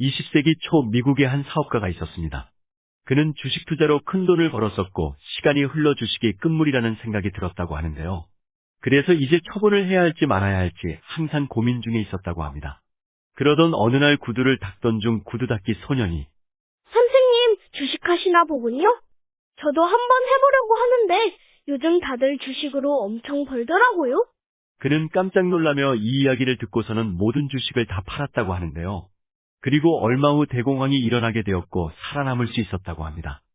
20세기 초 미국의 한 사업가가 있었습니다. 그는 주식 투자로 큰 돈을 벌었었고 시간이 흘러 주식이 끝물이라는 생각이 들었다고 하는데요. 그래서 이제 처분을 해야 할지 말아야 할지 항상 고민 중에 있었다고 합니다. 그러던 어느 날 구두를 닦던 중 구두 닦기 소년이 선생님, 주식하시나 보군요? 저도 한번 해보려고 하는데 요즘 다들 주식으로 엄청 벌더라고요. 그는 깜짝 놀라며 이 이야기를 듣고서는 모든 주식을 다 팔았다고 하는데요. 그리고 얼마 후 대공황이 일어나게 되었고 살아남을 수 있었다고 합니다.